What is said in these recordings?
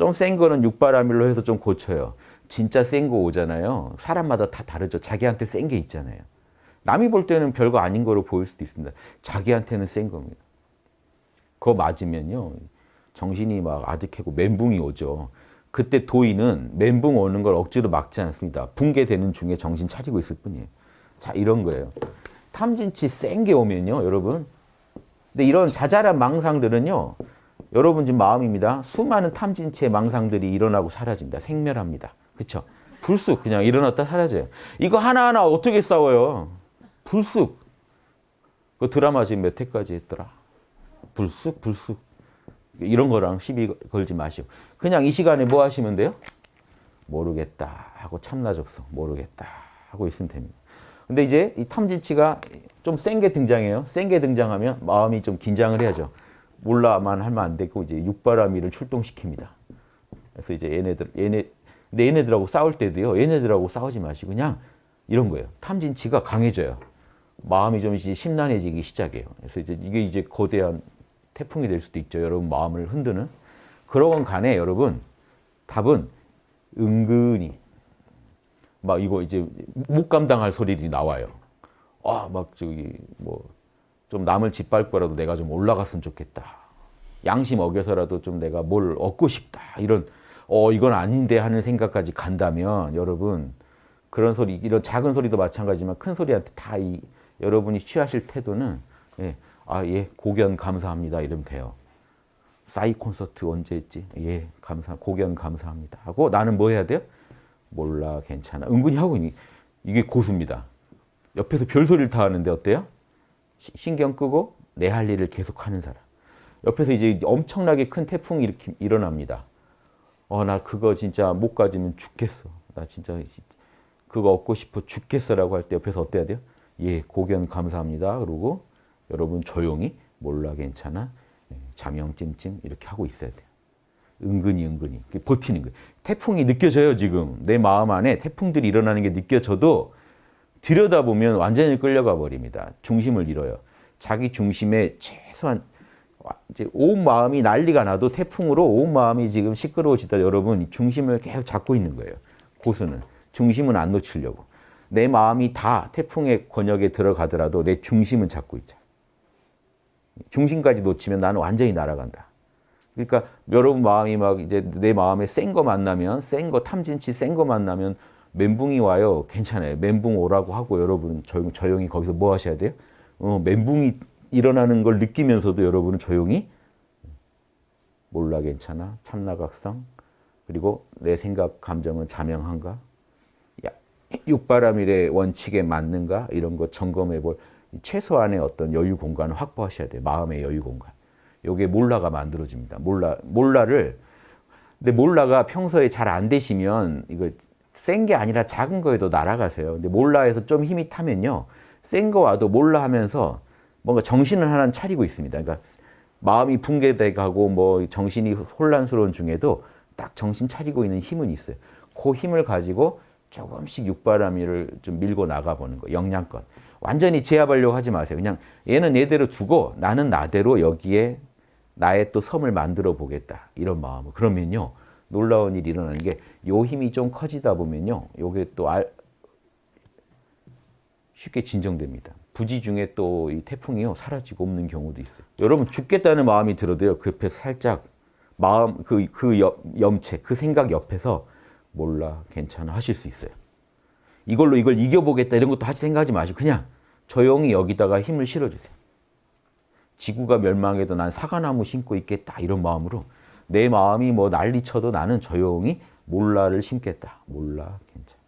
좀 센 거는 육바라밀로 해서 좀 고쳐요. 진짜 센 거 오잖아요. 사람마다 다 다르죠. 자기한테 센 게 있잖아요. 남이 볼 때는 별거 아닌 거로 보일 수도 있습니다. 자기한테는 센 겁니다. 그거 맞으면요. 정신이 막 아득하고 멘붕이 오죠. 그때 도인은 멘붕 오는 걸 억지로 막지 않습니다. 붕괴되는 중에 정신 차리고 있을 뿐이에요. 자, 이런 거예요. 탐진치 센 게 오면요, 여러분. 근데 이런 자잘한 망상들은요, 여러분 지금 마음입니다. 수많은 탐진치의 망상들이 일어나고 사라집니다. 생멸합니다. 그쵸? 불쑥 그냥 일어났다 사라져요. 이거 하나하나 어떻게 싸워요? 불쑥. 그 드라마 지금 몇 회까지 했더라? 불쑥, 불쑥. 이런 거랑 시비 걸지 마시고. 그냥 이 시간에 뭐 하시면 돼요? 모르겠다 하고 참나 접속. 모르겠다 하고 있으면 됩니다. 근데 이제 이 탐진치가 좀 센 게 등장해요. 센 게 등장하면 마음이 좀 긴장을 해야죠. 몰라만 하면 안 되고 이제 육바라밀을 출동시킵니다. 그래서 이제 얘네들 얘네 근데 얘네들하고 싸울 때도요. 얘네들하고 싸우지 마시고 그냥 이런 거예요. 탐진치가 강해져요. 마음이 좀 이제 심란해지기 시작해요. 그래서 이제 이게 이제 거대한 태풍이 될 수도 있죠. 여러분 마음을 흔드는. 그러건 간에 여러분 답은 은근히 막 이거 이제 못 감당할 소리들이 나와요. 아, 막 저기 뭐 좀 남을 짓밟고라도 내가 좀 올라갔으면 좋겠다. 양심 어겨서라도 좀 내가 뭘 얻고 싶다. 이런 어 이건 아닌데 하는 생각까지 간다면 여러분 그런 소리 이런 작은 소리도 마찬가지지만 큰 소리한테 다 이 여러분이 취하실 태도는 예, 아, 예, 고견 감사합니다. 이러면 돼요. 싸이 콘서트 언제 했지? 예, 감사, 고견 감사합니다. 하고 나는 뭐 해야 돼요? 몰라, 괜찮아. 은근히 하고 있니? 이게 고수입니다. 옆에서 별소리를 다 하는데 어때요? 신경 끄고 내 할 일을 계속 하는 사람. 옆에서 이제 엄청나게 큰 태풍이 이렇게 일어납니다. 어, 나 그거 진짜 못 가지면 죽겠어. 나 진짜 그거 얻고 싶어 죽겠어라고 할 때 옆에서 어때야 돼요? 예, 고견 감사합니다. 그러고 여러분 조용히 몰라 괜찮아. 예, 자명 찜찜 이렇게 하고 있어야 돼요. 은근히 은근히 버티는 거예요. 태풍이 느껴져요 지금. 내 마음 안에 태풍들이 일어나는 게 느껴져도 들여다보면 완전히 끌려가 버립니다. 중심을 잃어요. 자기 중심에 최소한 이제 온 마음이 난리가 나도 태풍으로 온 마음이 지금 시끄러워지다 여러분 중심을 계속 잡고 있는 거예요. 고수는 중심은 안 놓치려고. 내 마음이 다 태풍의 권역에 들어가더라도 내 중심은 잡고 있자. 중심까지 놓치면 나는 완전히 날아간다. 그러니까 여러분 마음이 막 이제 내 마음에 센 거 만나면 센 거 탐진치 센 거 만나면 멘붕이 와요. 괜찮아요. 멘붕 오라고 하고 여러분 조용, 조용히 거기서 뭐 하셔야 돼요? 어, 멘붕이 일어나는 걸 느끼면서도 여러분은 조용히 몰라 괜찮아. 참나각성. 그리고 내 생각, 감정은 자명한가? 육바라밀의 원칙에 맞는가? 이런 거 점검해 볼 최소한의 어떤 여유 공간을 확보하셔야 돼요. 마음의 여유 공간. 요게 몰라가 만들어집니다. 몰라, 몰라를 근데 몰라가 평소에 잘 안 되시면 이거 센 게 아니라 작은 거에도 날아가세요. 근데 몰라에서 좀 힘이 타면요. 센 거 와도 몰라 하면서 뭔가 정신을 하나 차리고 있습니다. 그러니까 마음이 붕괴돼 가고 뭐 정신이 혼란스러운 중에도 딱 정신 차리고 있는 힘은 있어요. 그 힘을 가지고 조금씩 육바라밀을 좀 밀고 나가보는 거, 영양껏. 완전히 제압하려고 하지 마세요. 그냥 얘는 얘대로 두고 나는 나대로 여기에 나의 또 섬을 만들어 보겠다. 이런 마음으로. 그러면요. 놀라운 일이 일어나는 게 요 힘이 좀 커지다 보면요. 요게 또 알, 쉽게 진정됩니다. 부지 중에 또 이 태풍이요. 사라지고 없는 경우도 있어요. 여러분 죽겠다는 마음이 들어도요. 그 옆에서 살짝 마음, 그, 그 염체, 그 생각 옆에서 몰라, 괜찮아 하실 수 있어요. 이걸로 이걸 이겨보겠다 이런 것도 하지 생각하지 마시고 그냥 조용히 여기다가 힘을 실어주세요. 지구가 멸망해도 난 사과나무 심고 있겠다 이런 마음으로 내 마음이 뭐 난리쳐도 나는 조용히 몰라를 심겠다. 몰라, 괜찮아.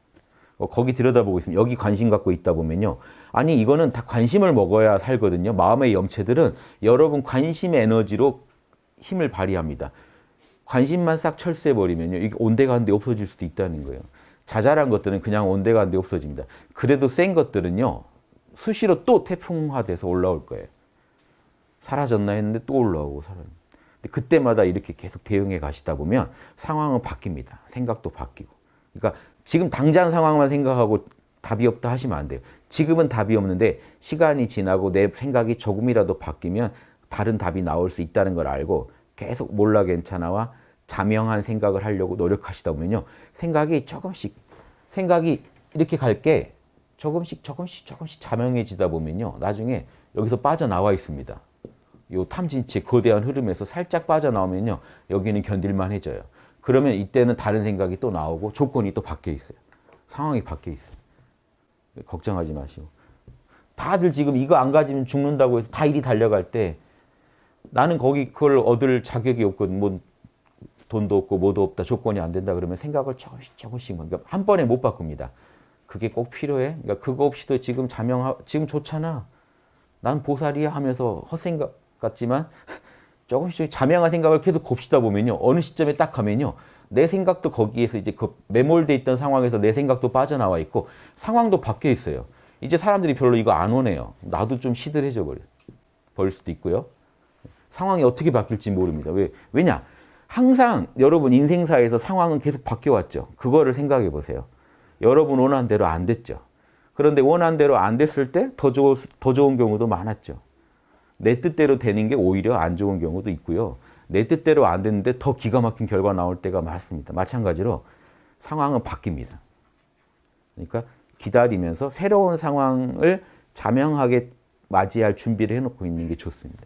어, 거기 들여다보고 있으면 여기 관심 갖고 있다 보면요. 아니 이거는 다 관심을 먹어야 살거든요. 마음의 염체들은 여러분 관심 에너지로 힘을 발휘합니다. 관심만 싹 철수해버리면요. 이게 온데간데 없어질 수도 있다는 거예요. 자잘한 것들은 그냥 온데간데 없어집니다. 그래도 센 것들은요. 수시로 또 태풍화돼서 올라올 거예요. 사라졌나 했는데 또 올라오고 사라졌 그때마다 이렇게 계속 대응해 가시다 보면 상황은 바뀝니다. 생각도 바뀌고. 그러니까 지금 당장 상황만 생각하고 답이 없다 하시면 안 돼요. 지금은 답이 없는데 시간이 지나고 내 생각이 조금이라도 바뀌면 다른 답이 나올 수 있다는 걸 알고 계속 몰라 괜찮아와 자명한 생각을 하려고 노력하시다 보면요. 생각이 조금씩 생각이 이렇게 갈게 조금씩 조금씩 조금씩 자명해지다 보면요. 나중에 여기서 빠져나와 있습니다. 요 탐진치의 거대한 흐름에서 살짝 빠져나오면요. 여기는 견딜만해져요. 그러면 이때는 다른 생각이 또 나오고 조건이 또 바뀌어 있어요. 상황이 바뀌어 있어요. 걱정하지 마시고. 다들 지금 이거 안 가지면 죽는다고 해서 다 일이 달려갈 때 나는 거기 그걸 얻을 자격이 없거든. 뭐 돈도 없고 뭐도 없다. 조건이 안 된다 그러면 생각을 조금씩 조금씩 그러니까 한 번에 못 바꿉니다. 그게 꼭 필요해. 그러니까 그거 없이도 지금 자명 지금 좋잖아. 난 보살이야 하면서 헛생각 같지만 조금씩 자명한 생각을 계속 곱시다 보면요. 어느 시점에 딱 가면요. 내 생각도 거기에서 이제 그 매몰돼 있던 상황에서 내 생각도 빠져나와 있고 상황도 바뀌어 있어요. 이제 사람들이 별로 이거 안 오네요. 나도 좀 시들해져 버려. 버릴 수도 있고요. 상황이 어떻게 바뀔지 모릅니다. 왜? 왜냐? 항상 여러분 인생사에서 상황은 계속 바뀌어 왔죠. 그거를 생각해 보세요. 여러분 원한 대로 안 됐죠. 그런데 원한 대로 안 됐을 때 더 좋은 경우도 많았죠. 내 뜻대로 되는 게 오히려 안 좋은 경우도 있고요. 내 뜻대로 안 됐는데 더 기가 막힌 결과 나올 때가 많습니다. 마찬가지로 상황은 바뀝니다. 그러니까 기다리면서 새로운 상황을 자명하게 맞이할 준비를 해놓고 있는 게 좋습니다.